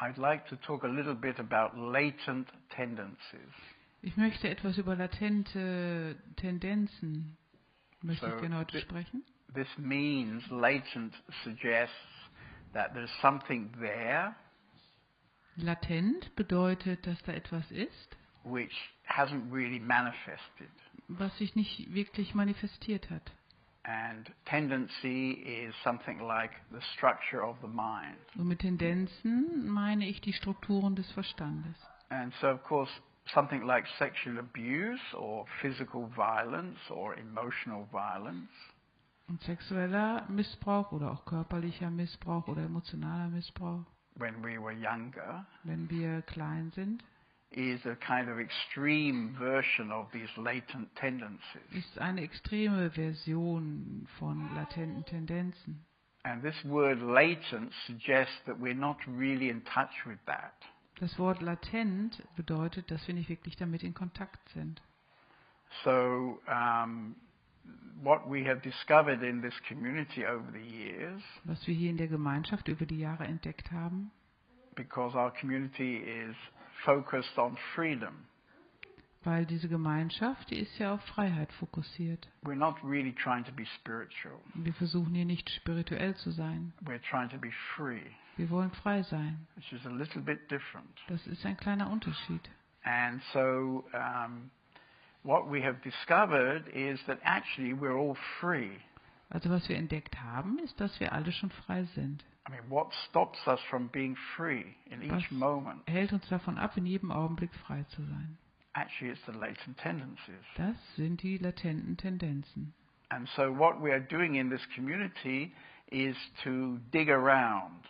I'd like to talk a little bit about latent tendencies. Ich möchte etwas über latente Tendenzen möchte So, ich gerne heute sprechen. This means latent suggests that there's something there Latent bedeutet, dass da etwas ist, which hasn't really manifested. was sich nicht wirklich manifestiert hat. And tendency is something like the structure of the mind. Und mit Tendenzen meine ich die Strukturen des Verstandes. And so, of course, something like sexual abuse or physical violence or emotional violence Und sexueller Missbrauch oder auch körperlicher Missbrauch oder emotionaler Missbrauch, when we were younger wenn wir klein sind, is a kind of extreme version of these latent tendencies. ist eine extreme Version von latenten Tendenzen. And this word latent suggests that we're not really in touch with that. Das Wort latent bedeutet, dass wir nicht wirklich damit in Kontakt sind. So, um, what we have discovered in this community over the years, Was wir hier in der Gemeinschaft über die Jahre entdeckt haben, because our community is focused on freedom, weil diese Gemeinschaft, die ist ja auf Freiheit fokussiert. we're not really trying to be spiritual. Wir versuchen hier nicht spirituell zu sein. We're trying to be free, Wir wollen frei sein. which is a little bit different. Das ist ein kleiner Unterschied. And so, um, what we have discovered is that actually we're all free. Also was wir entdeckt haben, ist, dass wir alle schon frei sind. I mean, what stops us from being free in each Was moment? hält uns davon ab, in jedem Augenblick frei zu sein? Actually, it's the latent tendencies. Das sind die latenten Tendenzen. And so, what we are doing in this community is to dig around,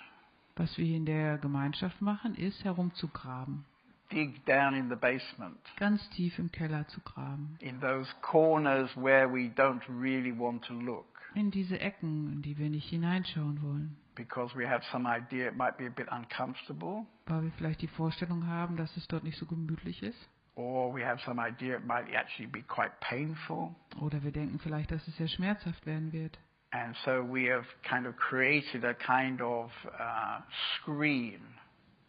Was wir in der Gemeinschaft machen, ist herumzugraben. dig down in the basement, Ganz tief im Keller zu graben. in those corners where we don't really want to look In diese Ecken, in die wir nicht hineinschauen wollen. because we have some idea it might be a bit uncomfortable, Weil wir vielleicht die Vorstellung haben, dass es dort nicht so gemütlich ist. or we have some idea it might actually be quite painful. Oder wir denken vielleicht, dass es sehr schmerzhaft werden wird. And so, we have kind of created a kind of uh, screen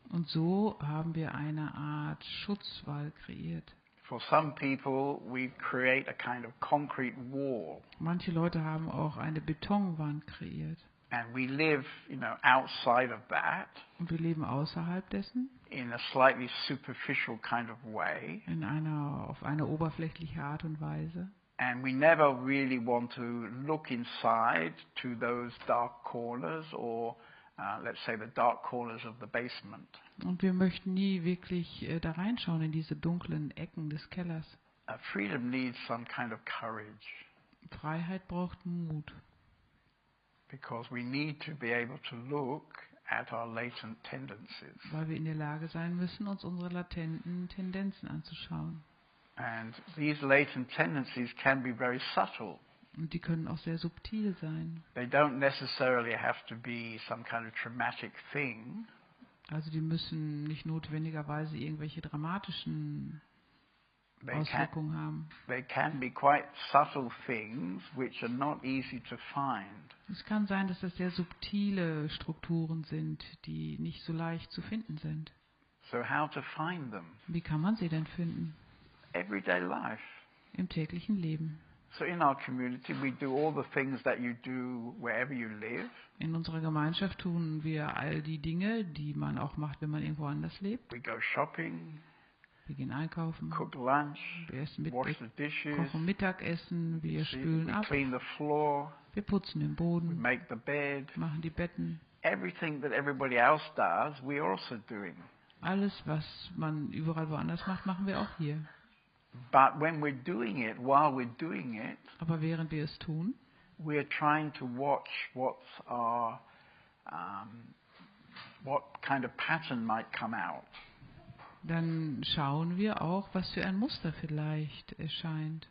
Und so haben wir eine Art Schutzwall kreiert. For some people, we create a kind of concrete wall, Manche Leute haben auch eine Betonwand kreiert. and we live, you know, outside of that Und wir leben außerhalb dessen in a slightly superficial kind of way, in einer, auf eine oberflächliche Art und Weise. and we never really want to look inside to those dark corners or, uh, let's say, the dark corners of the basement. Und wir möchten nie wirklich äh, da reinschauen in diese dunklen Ecken des Kellers. Uh, freedom needs some kind of courage Freiheit braucht Mut, because we need to be able to look at our latent tendencies. weil wir in der Lage sein müssen, uns unsere latenten Tendenzen anzuschauen. And these latent tendencies can be very subtle. Und die können auch sehr subtil sein. They don't necessarily have to be some kind of traumatic thing. Also die müssen nicht notwendigerweise irgendwelche dramatischen They can, Auswirkungen haben. they can be quite subtle things which are not easy to find. Es kann sein, dass das sehr subtile Strukturen sind, die nicht so leicht zu finden sind. So, how to find them? Wie kann man sie denn finden? Everyday life. Im täglichen Leben. So, in our community, we do all the things that you do wherever you live. In unserer Gemeinschaft tun wir all die Dinge, die man auch macht, wenn man irgendwo anders lebt. We go shopping, Wir gehen einkaufen, cook lunch, wir essen mit, wash the dishes, kochen Mittagessen, wir spülen we ab, clean the floor, wir putzen den we Boden, make the bed. machen die Betten. Everything that everybody else does, we're also doing. Alles, was man überall woanders macht, machen wir auch hier. But when we're doing it, while we're doing it, Aber während wir es tun, we're trying to watch what's our, um, what kind of pattern might come out. dann schauen wir auch, was für ein Muster vielleicht erscheint.